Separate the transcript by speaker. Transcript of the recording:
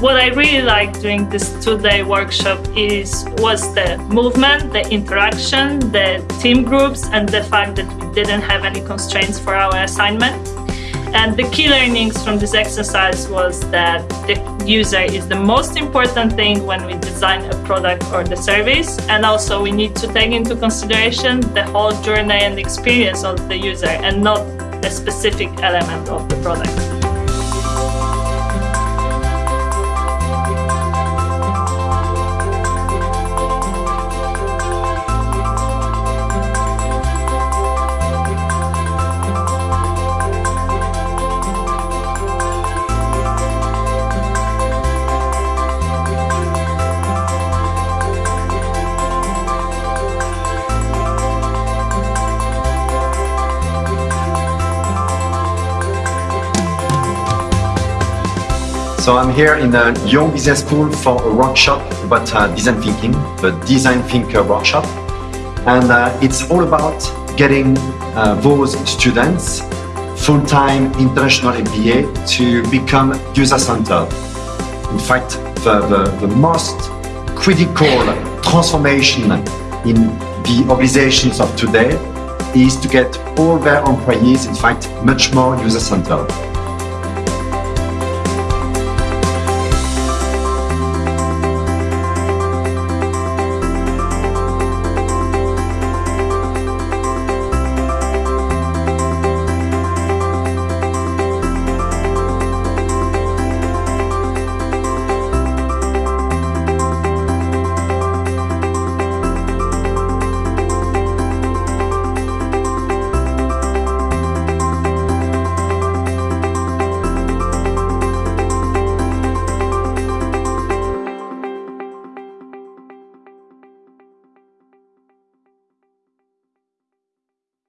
Speaker 1: What I really liked during this two-day workshop is was the movement, the interaction, the team groups, and the fact that we didn't have any constraints for our assignment. And the key learnings from this exercise was that the user is the most important thing when we design a product or the service. And also we need to take into consideration the whole journey and experience of the user and not a specific element of the product.
Speaker 2: So I'm here in the Young Business School for a workshop about uh, design thinking, the Design Thinker workshop. And uh, it's all about getting uh, those students full-time international MBA to become user-centered. In fact, the, the, the most critical transformation in the organizations of today is to get all their employees, in fact, much more user-centered.